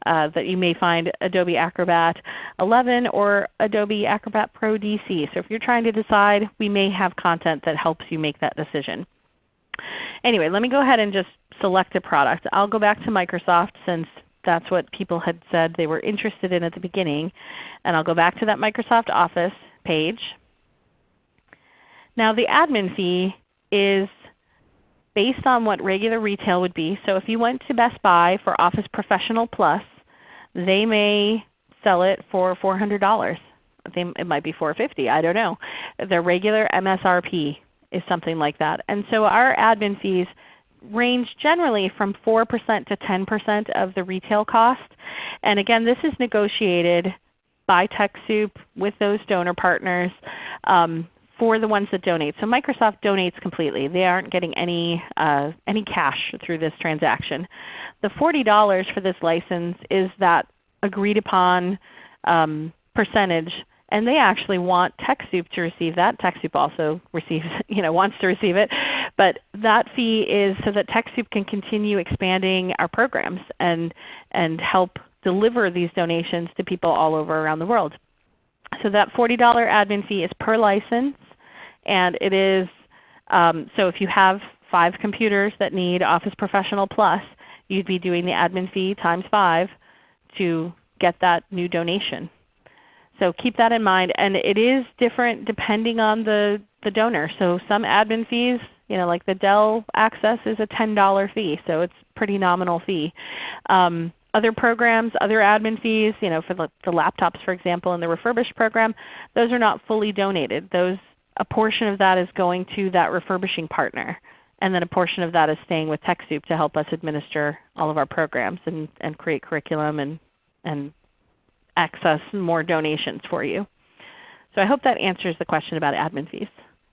uh, that you may find Adobe Acrobat 11 or Adobe Acrobat Pro DC. So if you're trying to decide, we may have content that helps you make that decision. Anyway, let me go ahead and just select a product. I'll go back to Microsoft since that's what people had said they were interested in at the beginning. And I'll go back to that Microsoft Office page. Now the admin fee is based on what regular retail would be. So if you went to Best Buy for Office Professional Plus, they may sell it for $400. it might be 450 I don't know. Their regular MSRP is something like that. And so our admin fees range generally from 4% to 10% of the retail cost. And again, this is negotiated by TechSoup with those donor partners um, for the ones that donate. So Microsoft donates completely. They aren't getting any, uh, any cash through this transaction. The $40 for this license is that agreed upon um, percentage and they actually want TechSoup to receive that. TechSoup also receives, you know, wants to receive it. But that fee is so that TechSoup can continue expanding our programs and, and help deliver these donations to people all over around the world. So that $40 admin fee is per license. And it is, um, so if you have five computers that need Office Professional Plus, you'd be doing the admin fee times 5 to get that new donation. So keep that in mind. And it is different depending on the, the donor. So some admin fees, you know, like the Dell Access is a $10 fee, so it's pretty nominal fee. Um, other programs, other admin fees, you know, for the, the, laptops for example in the refurbished program, those are not fully donated. Those, a portion of that is going to that refurbishing partner. And then a portion of that is staying with TechSoup to help us administer all of our programs and, and create curriculum and, and access more donations for you. So I hope that answers the question about admin fees.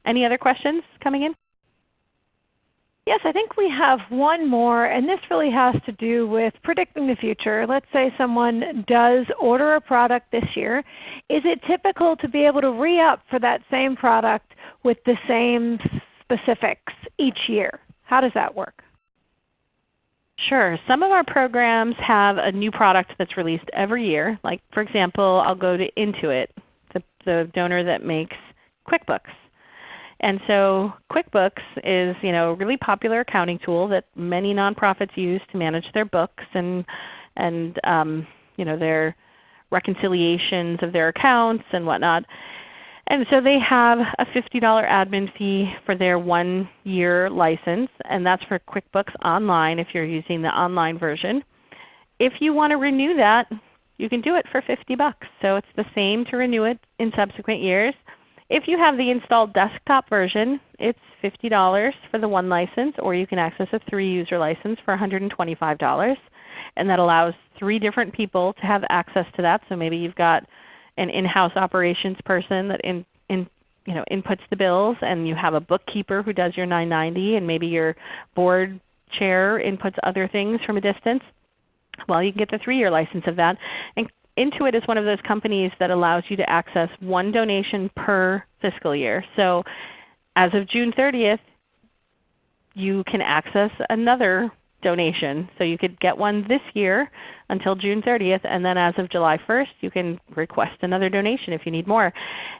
Any other questions coming in? Yes, I think we have one more, and this really has to do with predicting the future. Let's say someone does order a product this year. Is it typical to be able to re-up for that same product with the same specifics each year? How does that work? Sure. Some of our programs have a new product that's released every year. Like for example, I'll go to Intuit, the, the donor that makes QuickBooks. And so QuickBooks is you know, a really popular accounting tool that many nonprofits use to manage their books and, and um, you know, their reconciliations of their accounts and whatnot. And so they have a $50 admin fee for their one year license, and that's for QuickBooks Online if you're using the online version. If you want to renew that, you can do it for 50 bucks. So it's the same to renew it in subsequent years. If you have the installed desktop version, it's $50 for the one license, or you can access a 3-user license for $125. And that allows three different people to have access to that. So maybe you've got an in-house operations person that in, in, you know, inputs the bills, and you have a bookkeeper who does your 990, and maybe your board chair inputs other things from a distance. Well, you can get the 3-year license of that. And Intuit is one of those companies that allows you to access one donation per fiscal year. So as of June 30th, you can access another donation. So you could get one this year until June 30th, and then as of July 1st you can request another donation if you need more.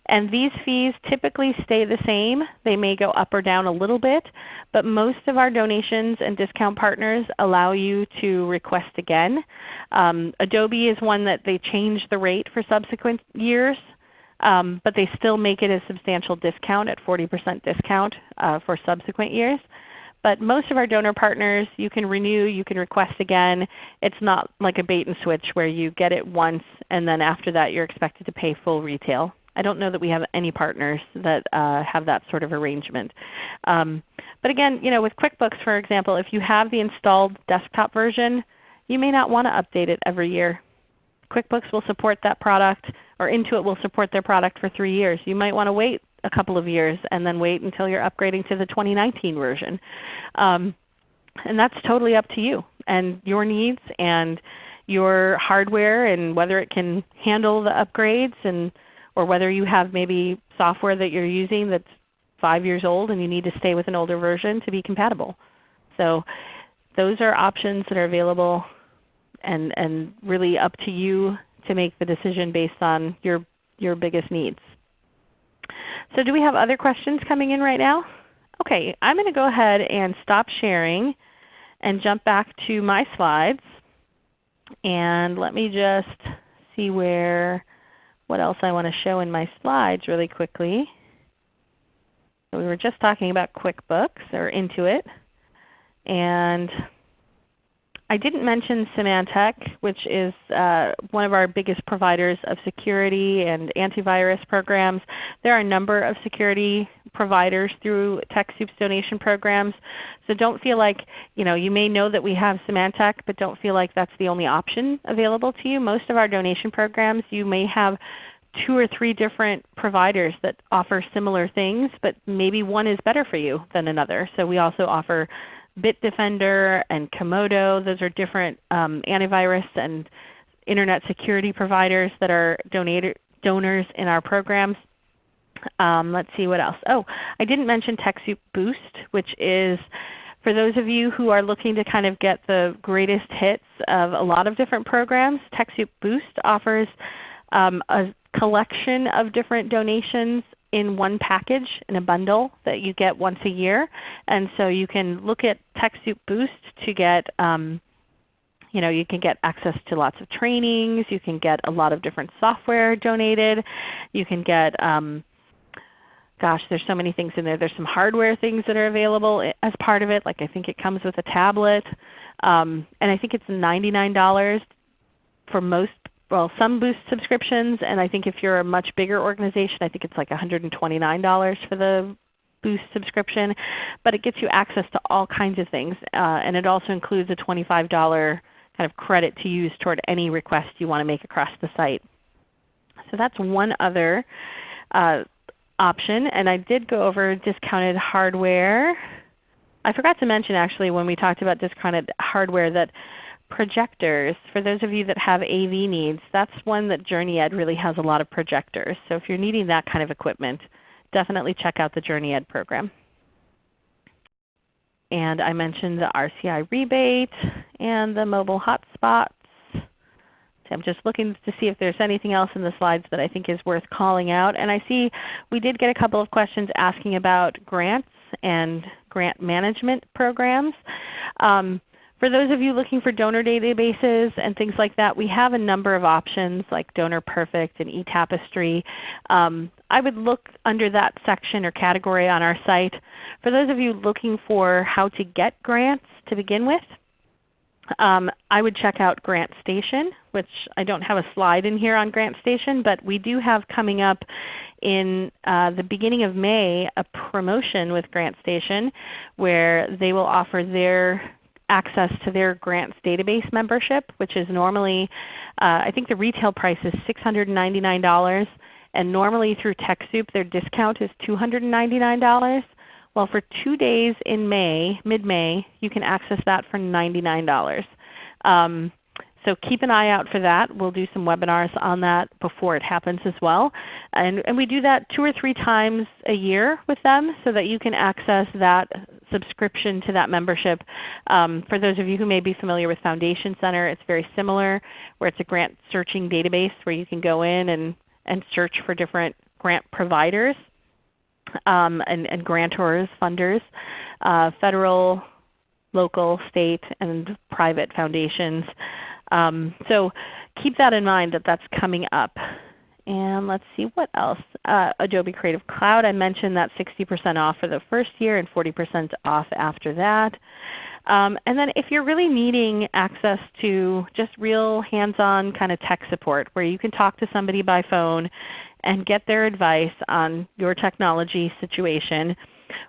And these fees typically stay the same. They may go up or down a little bit, but most of our donations and discount partners allow you to request again. Um, Adobe is one that they change the rate for subsequent years. Um, but they still make it a substantial discount at 40% discount uh, for subsequent years. But most of our donor partners, you can renew, you can request again. It's not like a bait and switch where you get it once and then after that you're expected to pay full retail. I don't know that we have any partners that uh, have that sort of arrangement. Um, but again, you know, with QuickBooks for example, if you have the installed desktop version, you may not want to update it every year. QuickBooks will support that product, or Intuit will support their product for 3 years. You might want to wait a couple of years and then wait until you're upgrading to the 2019 version. Um, and that's totally up to you and your needs and your hardware and whether it can handle the upgrades and or whether you have maybe software that you're using that's 5 years old and you need to stay with an older version to be compatible. So those are options that are available and, and really up to you to make the decision based on your, your biggest needs. So do we have other questions coming in right now? Okay, I'm going to go ahead and stop sharing and jump back to my slides. And let me just see where, what else I want to show in my slides really quickly. We were just talking about QuickBooks or Intuit. And I didn't mention Symantec, which is uh, one of our biggest providers of security and antivirus programs. There are a number of security providers through TechSoup's donation programs. So don't feel like, you know, you may know that we have Symantec, but don't feel like that's the only option available to you. Most of our donation programs you may have two or three different providers that offer similar things, but maybe one is better for you than another. So we also offer Bitdefender and Comodo. Those are different um, antivirus and Internet security providers that are donator, donors in our programs. Um, let's see what else. Oh, I didn't mention TechSoup Boost, which is for those of you who are looking to kind of get the greatest hits of a lot of different programs, TechSoup Boost offers um, a collection of different donations in one package in a bundle that you get once a year. And so you can look at TechSoup Boost to get um, you know, you can get access to lots of trainings. You can get a lot of different software donated. You can get, um, gosh, there's so many things in there. There's some hardware things that are available as part of it. Like I think it comes with a tablet. Um, and I think it's $99 for most well, some Boost subscriptions, and I think if you're a much bigger organization, I think it's like $129 for the Boost subscription. But it gets you access to all kinds of things, uh, and it also includes a $25 kind of credit to use toward any request you want to make across the site. So that's one other uh, option. And I did go over discounted hardware. I forgot to mention actually when we talked about discounted hardware that projectors, for those of you that have AV needs, that's one that JourneyEd really has a lot of projectors. So if you're needing that kind of equipment, definitely check out the JourneyEd program. And I mentioned the RCI rebate and the mobile hotspots. So I'm just looking to see if there's anything else in the slides that I think is worth calling out. And I see we did get a couple of questions asking about grants and grant management programs. Um, for those of you looking for donor databases and things like that, we have a number of options like Donor Perfect and eTapestry. Um, I would look under that section or category on our site. For those of you looking for how to get grants to begin with, um, I would check out GrantStation, which I don't have a slide in here on GrantStation, but we do have coming up in uh, the beginning of May a promotion with GrantStation where they will offer their access to their grants database membership, which is normally, uh, I think the retail price is $699, and normally through TechSoup their discount is $299. Well, for 2 days in May, mid-May, you can access that for $99. Um, so keep an eye out for that. We'll do some webinars on that before it happens as well. And, and we do that two or three times a year with them so that you can access that subscription to that membership. Um, for those of you who may be familiar with Foundation Center, it's very similar where it's a grant searching database where you can go in and, and search for different grant providers um, and, and grantors, funders, uh, federal, local, state, and private foundations. Um, so keep that in mind that that's coming up. And let's see what else. Uh, Adobe Creative Cloud, I mentioned that 60% off for the first year and 40% off after that. Um, and then if you're really needing access to just real hands-on kind of tech support where you can talk to somebody by phone and get their advice on your technology situation,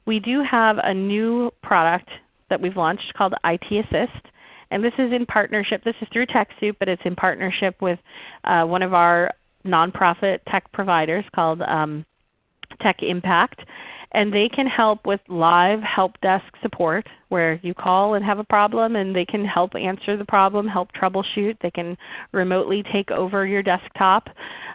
we do have a new product that we've launched called IT Assist. And this is in partnership, this is through TechSoup, but it's in partnership with uh, one of our nonprofit tech providers called um, Tech Impact. And they can help with live help desk support where you call and have a problem and they can help answer the problem, help troubleshoot. They can remotely take over your desktop.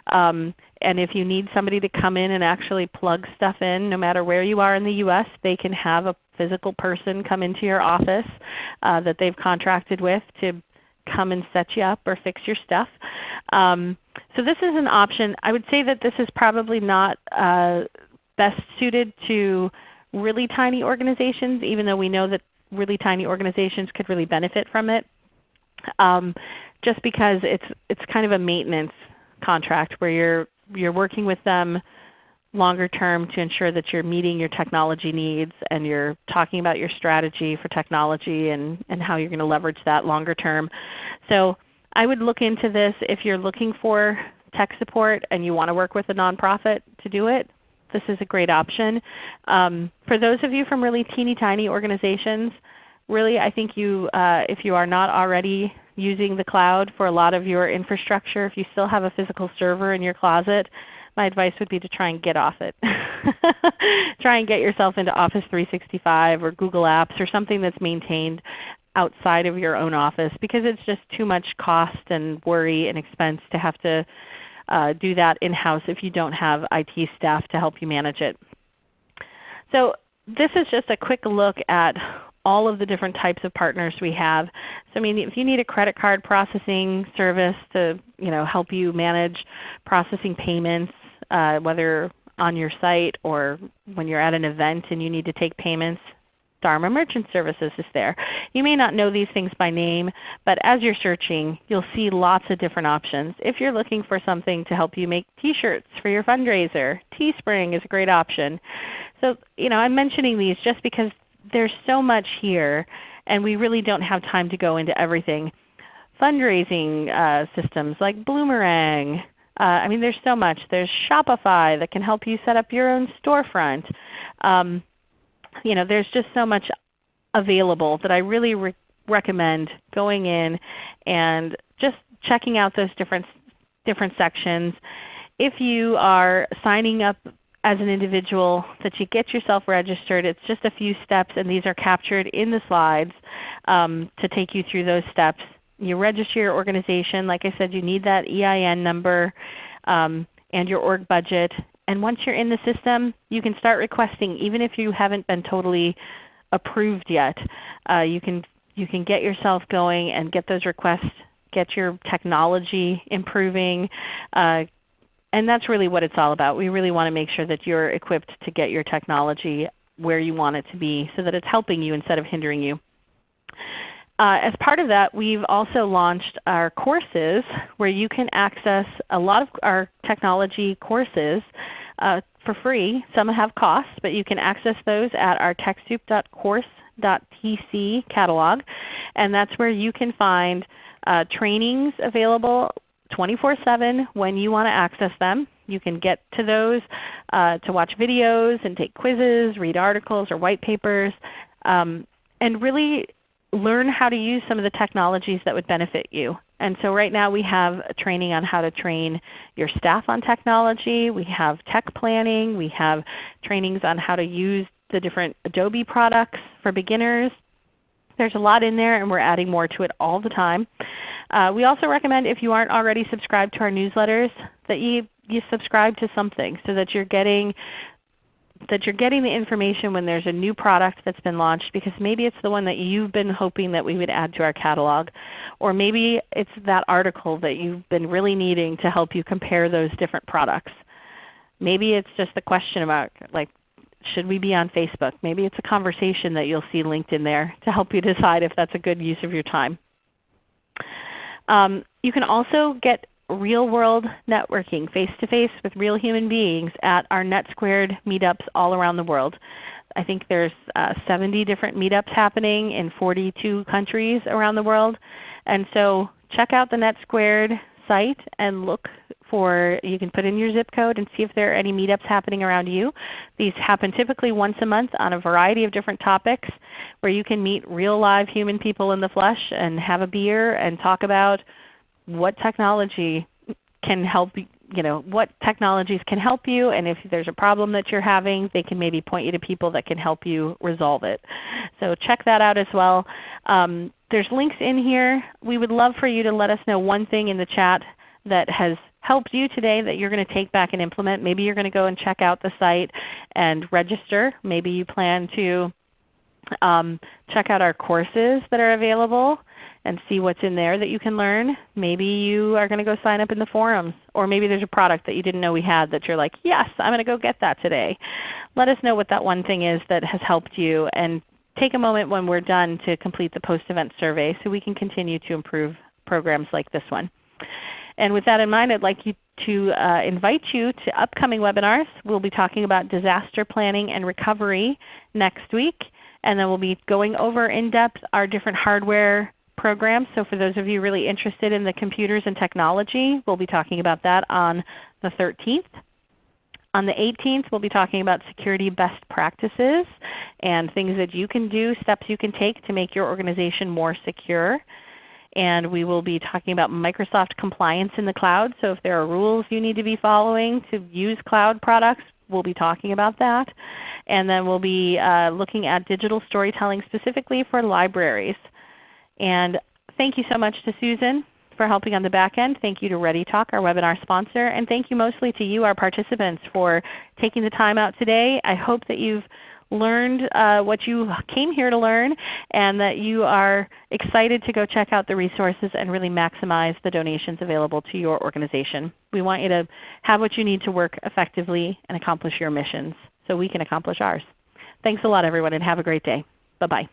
Um, and if you need somebody to come in and actually plug stuff in, no matter where you are in the U.S., they can have a physical person come into your office uh, that they've contracted with to come and set you up or fix your stuff. Um, so this is an option. I would say that this is probably not uh, best suited to really tiny organizations, even though we know that really tiny organizations could really benefit from it. Um, just because it's it's kind of a maintenance contract where you're you're working with them longer term to ensure that you're meeting your technology needs and you're talking about your strategy for technology and, and how you're going to leverage that longer term. So I would look into this if you're looking for tech support and you want to work with a nonprofit to do it. This is a great option. Um, for those of you from really teeny tiny organizations, really I think you, uh, if you are not already using the cloud for a lot of your infrastructure, if you still have a physical server in your closet, my advice would be to try and get off it. try and get yourself into Office 365 or Google Apps or something that's maintained outside of your own office because it's just too much cost and worry and expense to have to uh, do that in-house if you don't have IT staff to help you manage it. So this is just a quick look at all of the different types of partners we have. So I mean, if you need a credit card processing service to you know, help you manage processing payments, uh, whether on your site or when you're at an event and you need to take payments, Dharma Merchant Services is there. You may not know these things by name, but as you're searching, you'll see lots of different options. If you're looking for something to help you make t-shirts for your fundraiser, Teespring is a great option. So you know, I'm mentioning these just because there's so much here and we really don't have time to go into everything. Fundraising uh, systems like Bloomerang. Uh, I mean there's so much. There's Shopify that can help you set up your own storefront. Um, you know, there's just so much available that I really re recommend going in and just checking out those different, different sections. If you are signing up as an individual that you get yourself registered. It's just a few steps and these are captured in the slides um, to take you through those steps. You register your organization. Like I said, you need that EIN number um, and your org budget. And once you're in the system, you can start requesting even if you haven't been totally approved yet. Uh, you, can, you can get yourself going and get those requests get your technology improving, uh, and that's really what it's all about. We really want to make sure that you're equipped to get your technology where you want it to be so that it's helping you instead of hindering you. Uh, as part of that, we've also launched our courses where you can access a lot of our technology courses uh, for free. Some have costs, but you can access those at our TechSoup.course.tc catalog. And that's where you can find uh, trainings available 24-7 when you want to access them. You can get to those uh, to watch videos and take quizzes, read articles or white papers, um, and really learn how to use some of the technologies that would benefit you. And so right now we have training on how to train your staff on technology. We have tech planning. We have trainings on how to use the different Adobe products for beginners. There's a lot in there and we're adding more to it all the time. Uh, we also recommend if you aren't already subscribed to our newsletters that you, you subscribe to something so that you're getting that you're getting the information when there's a new product that's been launched because maybe it's the one that you've been hoping that we would add to our catalog. Or maybe it's that article that you've been really needing to help you compare those different products. Maybe it's just the question about like should we be on Facebook? Maybe it's a conversation that you'll see linked in there to help you decide if that's a good use of your time. Um, you can also get real world networking face to face with real human beings at our NetSquared meetups all around the world. I think there's uh, 70 different meetups happening in 42 countries around the world. And so check out the NetSquared site and look for, you can put in your zip code and see if there are any meetups happening around you. These happen typically once a month on a variety of different topics where you can meet real live human people in the flesh and have a beer and talk about what technology can help you know, what technologies can help you, and if there's a problem that you're having, they can maybe point you to people that can help you resolve it. So check that out as well. Um, there's links in here. We would love for you to let us know one thing in the chat that has helped you today that you're going to take back and implement. Maybe you're going to go and check out the site and register. Maybe you plan to um, check out our courses that are available and see what's in there that you can learn. Maybe you are going to go sign up in the forums. Or maybe there's a product that you didn't know we had that you're like, yes, I'm going to go get that today. Let us know what that one thing is that has helped you and take a moment when we're done to complete the post-event survey so we can continue to improve programs like this one. And with that in mind, I'd like you to uh, invite you to upcoming webinars. We'll be talking about disaster planning and recovery next week. And then we'll be going over in depth our different hardware programs. So for those of you really interested in the computers and technology, we'll be talking about that on the 13th. On the 18th, we'll be talking about security best practices and things that you can do, steps you can take to make your organization more secure. And we will be talking about Microsoft compliance in the cloud. So if there are rules you need to be following to use cloud products, we'll be talking about that. And then we'll be uh, looking at digital storytelling specifically for libraries. And thank you so much to Susan for helping on the back end. Thank you to ReadyTalk, our webinar sponsor. And thank you mostly to you, our participants, for taking the time out today. I hope that you've learned uh, what you came here to learn and that you are excited to go check out the resources and really maximize the donations available to your organization. We want you to have what you need to work effectively and accomplish your missions so we can accomplish ours. Thanks a lot everyone and have a great day. Bye-bye.